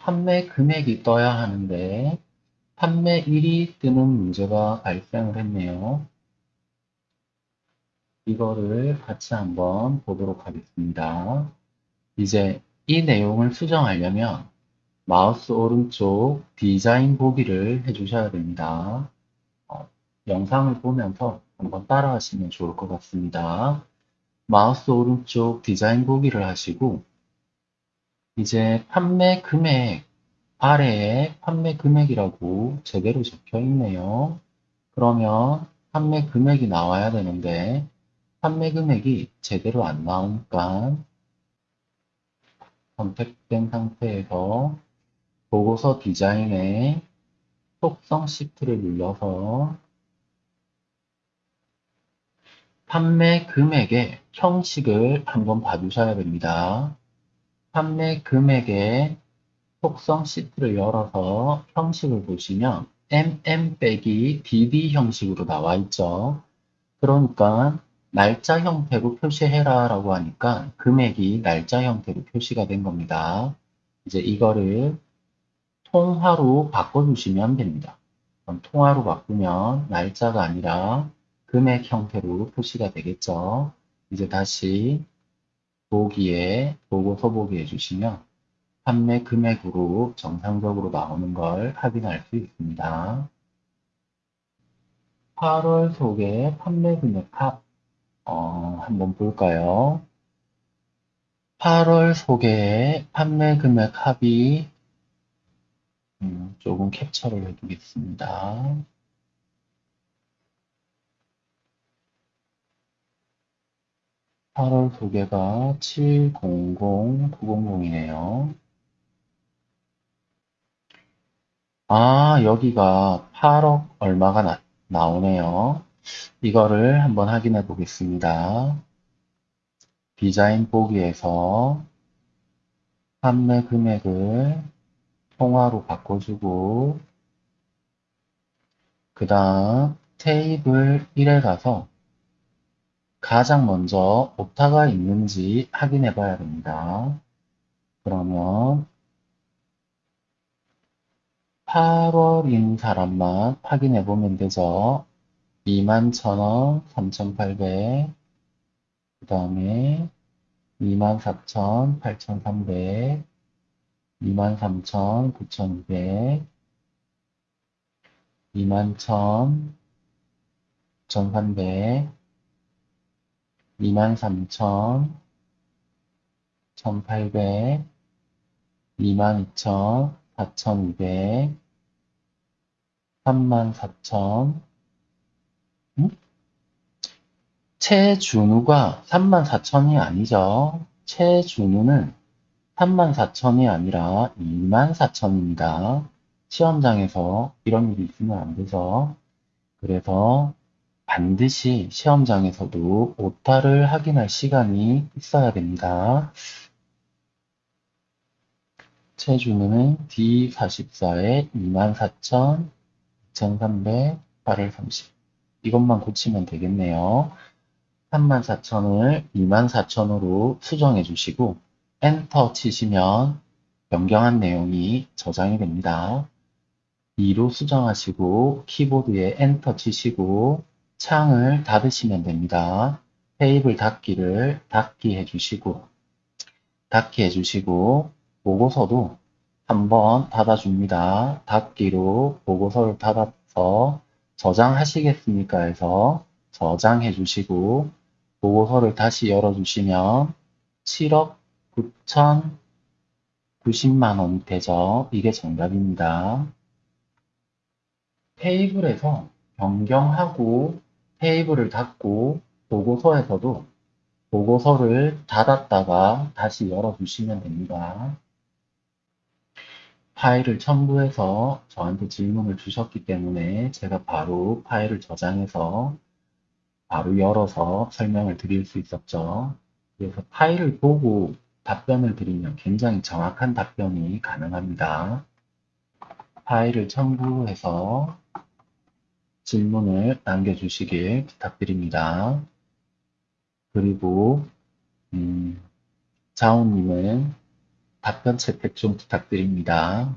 판매 금액이 떠야 하는데 판매일이 뜨는 문제가 발생을 했네요. 이거를 같이 한번 보도록 하겠습니다. 이제 이 내용을 수정하려면 마우스 오른쪽 디자인 보기를 해주셔야 됩니다. 어, 영상을 보면서 한번 따라 하시면 좋을 것 같습니다. 마우스 오른쪽 디자인 보기를 하시고 이제 판매 금액 아래에 판매 금액이라고 제대로 적혀 있네요. 그러면 판매 금액이 나와야 되는데 판매 금액이 제대로 안 나오니까 선택된 상태에서 보고서 디자인에 속성 시프트를 눌러서 판매 금액의 형식을 한번 봐주셔야 됩니다. 판매 금액의 속성 시트를 열어서 형식을 보시면 mm 빼기 dd 형식으로 나와 있죠. 그러니까 날짜 형태로 표시해라 라고 하니까 금액이 날짜 형태로 표시가 된 겁니다. 이제 이거를 통화로 바꿔주시면 됩니다. 그럼 통화로 바꾸면 날짜가 아니라 금액 형태로 표시가 되겠죠. 이제 다시 보기에 보고서 보기 해 주시면 판매 금액으로 정상적으로 나오는 걸 확인할 수 있습니다. 8월 속에 판매 금액 합 어, 한번 볼까요? 8월 속에 판매 금액 합이 음, 조금 캡처를 해두겠습니다. (8월) 소개가 (700-900이네요) 아 여기가 (8억) 얼마가 나, 나오네요. 이거를 한번 확인해 보겠습니다. 디자인 보기에서 판매 금액을 통화로 바꿔주고 그 다음 테이블 1에 가서 가장 먼저 오타가 있는지 확인해 봐야 됩니다. 그러면 8월인 사람만 확인해 보면 되죠. 21,000원, 3,800, 그 다음에 24,000, 8,300, 23,000, 9,200, 21,000, 9,300, 23,000, 1,800, 22,000, 4,200, 34,000, 음? 최준우가 34,000이 아니죠. 최준우는 34,000이 아니라 24,000입니다. 시험장에서 이런 일이 있으면 안 되죠. 그래서 반드시 시험장에서도 오타를 확인할 시간이 있어야 됩니다. 체주는 D44에 24,000, 2,300, 8월 30 이것만 고치면 되겠네요. 34,000을 24,000으로 수정해 주시고 엔터 치시면 변경한 내용이 저장이 됩니다. 2로 수정하시고 키보드에 엔터 치시고 창을 닫으시면 됩니다. 테이블 닫기를 닫기 해주시고 닫기 해주시고 보고서도 한번 닫아줍니다. 닫기로 보고서를 닫아서 저장하시겠습니까 해서 저장해 주시고 보고서를 다시 열어주시면 7억 9,090만 원이 되죠. 이게 정답입니다. 테이블에서 변경하고 테이블을 닫고 보고서에서도 보고서를 닫았다가 다시 열어주시면 됩니다. 파일을 첨부해서 저한테 질문을 주셨기 때문에 제가 바로 파일을 저장해서 바로 열어서 설명을 드릴 수 있었죠. 그래서 파일을 보고 답변을 드리면 굉장히 정확한 답변이 가능합니다. 파일을 첨부해서 질문을 남겨주시길 부탁드립니다. 그리고 음, 자오님은 답변 채택 좀 부탁드립니다.